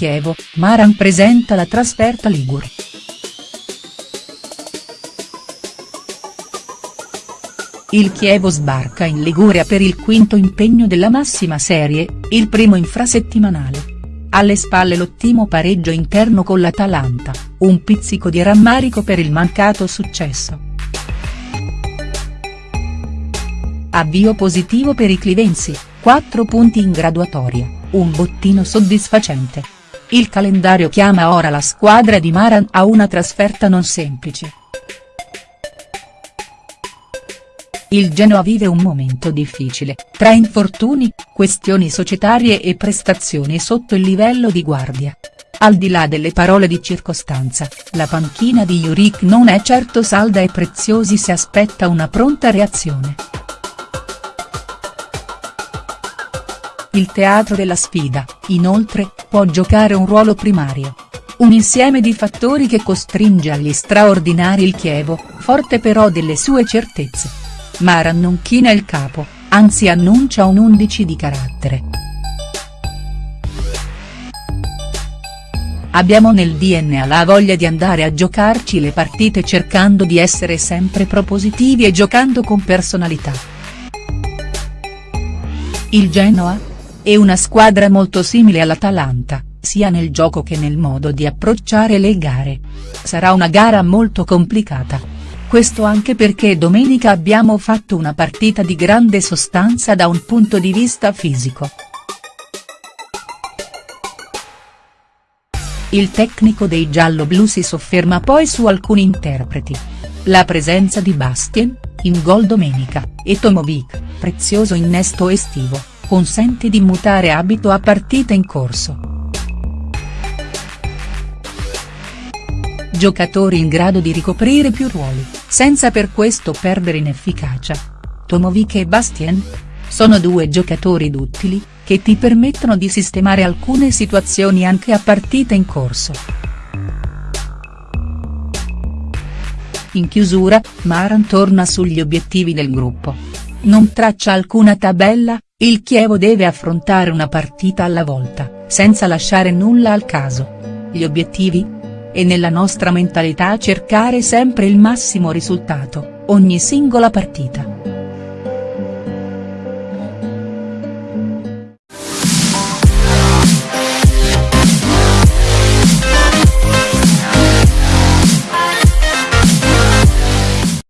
Chievo, Maran presenta la trasferta Ligure. Il Chievo sbarca in Liguria per il quinto impegno della massima serie, il primo infrasettimanale. Alle spalle l'ottimo pareggio interno con l'Atalanta, un pizzico di rammarico per il mancato successo. Avvio positivo per i clivensi, 4 punti in graduatoria, un bottino soddisfacente. Il calendario chiama ora la squadra di Maran a una trasferta non semplice. Il Genoa vive un momento difficile, tra infortuni, questioni societarie e prestazioni sotto il livello di guardia. Al di là delle parole di circostanza, la panchina di Juric non è certo salda e Preziosi si aspetta una pronta reazione. Il teatro della sfida, inoltre, può giocare un ruolo primario. Un insieme di fattori che costringe agli straordinari il Chievo, forte però delle sue certezze. Maran non china il capo, anzi annuncia un 11 di carattere. Abbiamo nel DNA la voglia di andare a giocarci le partite cercando di essere sempre propositivi e giocando con personalità. Il Genoa? È una squadra molto simile all'Atalanta, sia nel gioco che nel modo di approcciare le gare. Sarà una gara molto complicata questo anche perché domenica abbiamo fatto una partita di grande sostanza da un punto di vista fisico. Il tecnico dei giallo-blu si sofferma poi su alcuni interpreti. La presenza di Bastien, in gol domenica, e Tomovic, prezioso innesto estivo, consente di mutare abito a partita in corso. Giocatori in grado di ricoprire più ruoli, senza per questo perdere in efficacia. Tomovic e Bastien? Sono due giocatori duttili, che ti permettono di sistemare alcune situazioni anche a partita in corso. In chiusura, Maran torna sugli obiettivi del gruppo. Non traccia alcuna tabella, il Chievo deve affrontare una partita alla volta, senza lasciare nulla al caso. Gli obiettivi? e nella nostra mentalità cercare sempre il massimo risultato, ogni singola partita.